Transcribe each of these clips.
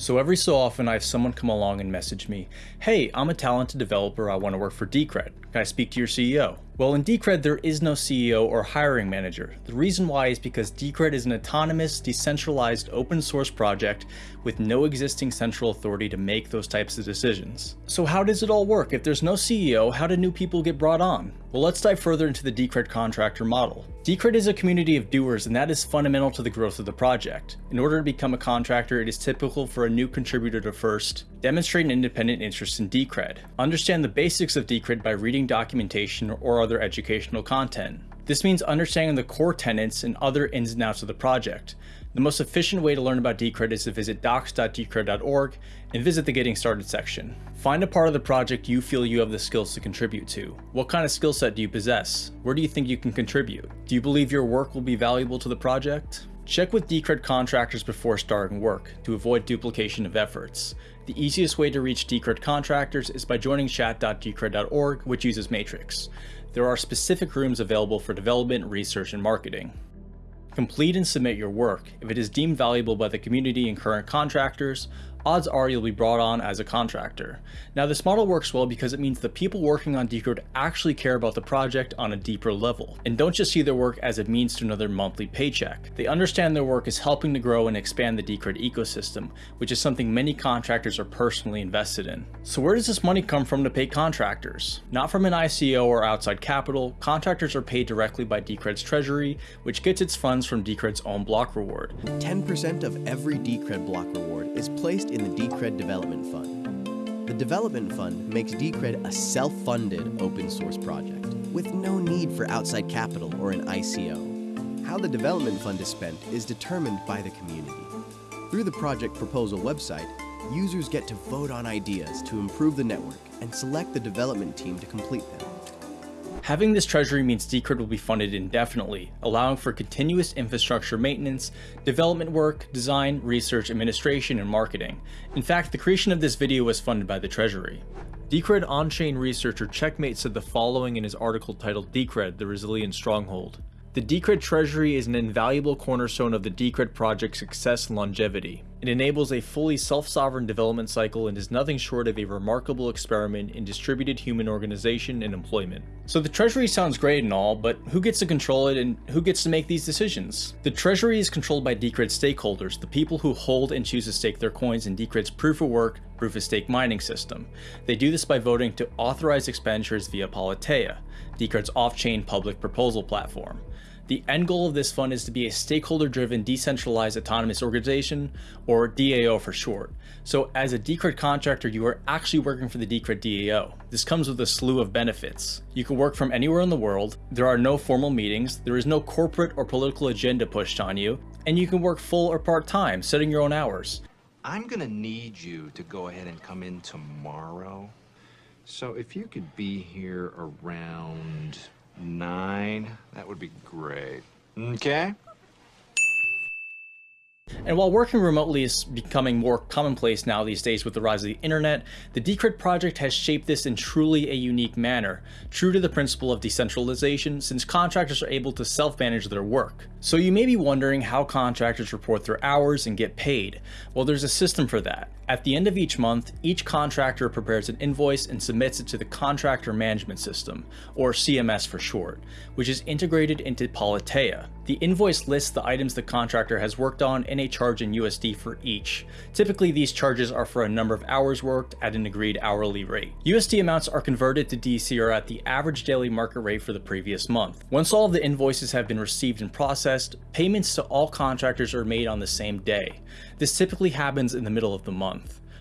So every so often I have someone come along and message me, hey, I'm a talented developer, I want to work for Decred. Can I speak to your CEO? Well, in Decred, there is no CEO or hiring manager. The reason why is because Decred is an autonomous, decentralized, open source project with no existing central authority to make those types of decisions. So how does it all work? If there's no CEO, how do new people get brought on? Well, let's dive further into the Decred contractor model. Decred is a community of doers, and that is fundamental to the growth of the project. In order to become a contractor, it is typical for a new contributor to first demonstrate an independent interest in Decred, understand the basics of Decred by reading documentation or other educational content. This means understanding the core tenets and other ins and outs of the project. The most efficient way to learn about Decred is to visit docs.decred.org and visit the Getting Started section. Find a part of the project you feel you have the skills to contribute to. What kind of skill set do you possess? Where do you think you can contribute? Do you believe your work will be valuable to the project? Check with Decred contractors before starting work to avoid duplication of efforts. The easiest way to reach Decred contractors is by joining chat.decred.org, which uses Matrix. There are specific rooms available for development, research, and marketing. Complete and submit your work. If it is deemed valuable by the community and current contractors, odds are you'll be brought on as a contractor. Now this model works well because it means the people working on Decred actually care about the project on a deeper level, and don't just see their work as a means to another monthly paycheck. They understand their work is helping to grow and expand the Decred ecosystem, which is something many contractors are personally invested in. So where does this money come from to pay contractors? Not from an ICO or outside capital, contractors are paid directly by Decred's treasury, which gets its funds from Decred's own block reward. 10% of every Decred block reward is placed in the Decred Development Fund. The Development Fund makes Decred a self-funded open source project with no need for outside capital or an ICO. How the Development Fund is spent is determined by the community. Through the project proposal website, users get to vote on ideas to improve the network and select the development team to complete them. Having this treasury means Decred will be funded indefinitely, allowing for continuous infrastructure maintenance, development work, design, research, administration, and marketing. In fact, the creation of this video was funded by the treasury. Decred on-chain researcher Checkmate said the following in his article titled Decred, the Resilient Stronghold. The Decred Treasury is an invaluable cornerstone of the Decred project's success and longevity. It enables a fully self-sovereign development cycle and is nothing short of a remarkable experiment in distributed human organization and employment. So the Treasury sounds great and all, but who gets to control it and who gets to make these decisions? The Treasury is controlled by Decred stakeholders, the people who hold and choose to stake their coins in Decred's proof of work, proof of stake mining system. They do this by voting to authorize expenditures via Politeia, Decred's off-chain public proposal platform. The end goal of this fund is to be a stakeholder-driven decentralized autonomous organization, or DAO for short. So as a Decred contractor, you are actually working for the Decred DAO. This comes with a slew of benefits. You can work from anywhere in the world, there are no formal meetings, there is no corporate or political agenda pushed on you, and you can work full or part-time, setting your own hours. I'm gonna need you to go ahead and come in tomorrow. So if you could be here around nine, that would be great. Okay? And while working remotely is becoming more commonplace now these days with the rise of the internet, the Decred project has shaped this in truly a unique manner, true to the principle of decentralization since contractors are able to self-manage their work. So you may be wondering how contractors report their hours and get paid. Well, there's a system for that. At the end of each month, each contractor prepares an invoice and submits it to the Contractor Management System, or CMS for short, which is integrated into Politeia. The invoice lists the items the contractor has worked on and a charge in USD for each. Typically these charges are for a number of hours worked at an agreed hourly rate. USD amounts are converted to DCR at the average daily market rate for the previous month. Once all of the invoices have been received and processed, payments to all contractors are made on the same day. This typically happens in the middle of the month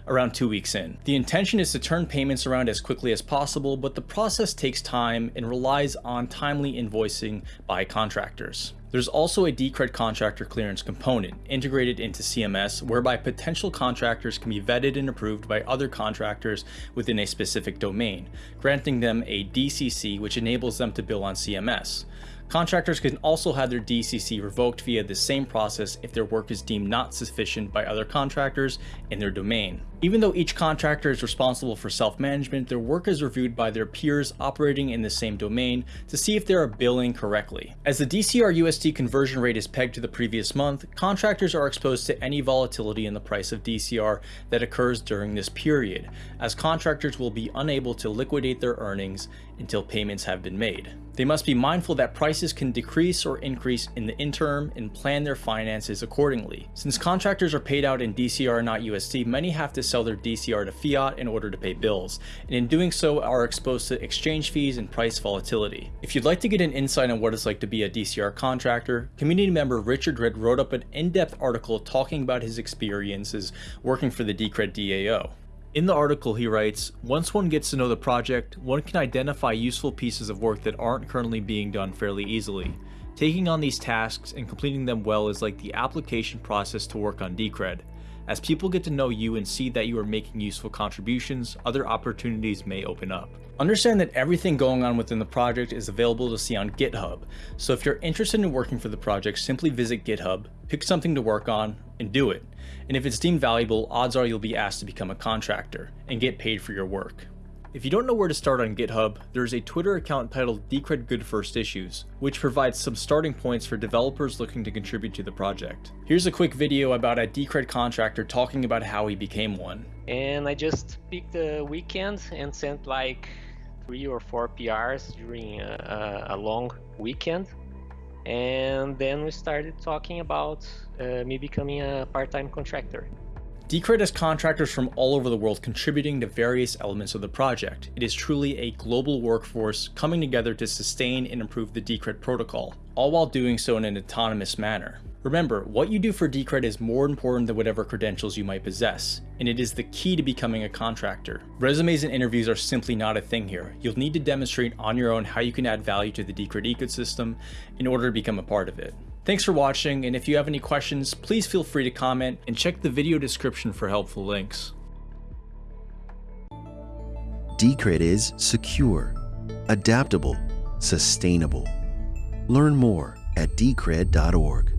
around two weeks in. The intention is to turn payments around as quickly as possible, but the process takes time and relies on timely invoicing by contractors. There's also a Decred contractor clearance component integrated into CMS whereby potential contractors can be vetted and approved by other contractors within a specific domain, granting them a DCC which enables them to bill on CMS. Contractors can also have their DCC revoked via the same process if their work is deemed not sufficient by other contractors in their domain. Even though each contractor is responsible for self-management, their work is reviewed by their peers operating in the same domain to see if they are billing correctly. As the DCR USD conversion rate is pegged to the previous month, contractors are exposed to any volatility in the price of DCR that occurs during this period, as contractors will be unable to liquidate their earnings until payments have been made. They must be mindful that prices can decrease or increase in the interim and plan their finances accordingly. Since contractors are paid out in DCR not USD, many have to sell their DCR to fiat in order to pay bills, and in doing so are exposed to exchange fees and price volatility. If you'd like to get an insight on what it's like to be a DCR contractor, community member Richard Red wrote up an in-depth article talking about his experiences working for the Decred DAO. In the article, he writes, Once one gets to know the project, one can identify useful pieces of work that aren't currently being done fairly easily. Taking on these tasks and completing them well is like the application process to work on Decred. As people get to know you and see that you are making useful contributions, other opportunities may open up. Understand that everything going on within the project is available to see on GitHub, so if you're interested in working for the project, simply visit GitHub, pick something to work on, and do it and if it's deemed valuable, odds are you'll be asked to become a contractor and get paid for your work. If you don't know where to start on GitHub, there's a Twitter account titled Decred Good First Issues, which provides some starting points for developers looking to contribute to the project. Here's a quick video about a Decred contractor talking about how he became one. And I just picked a weekend and sent like three or four PRs during a, a long weekend and then we started talking about uh, me becoming a part-time contractor. Decred has contractors from all over the world contributing to various elements of the project. It is truly a global workforce coming together to sustain and improve the Decred protocol, all while doing so in an autonomous manner. Remember, what you do for Decred is more important than whatever credentials you might possess, and it is the key to becoming a contractor. Resumes and interviews are simply not a thing here. You'll need to demonstrate on your own how you can add value to the Decred ecosystem in order to become a part of it. Thanks for watching, and if you have any questions, please feel free to comment and check the video description for helpful links. Decred is secure, adaptable, sustainable. Learn more at decred.org.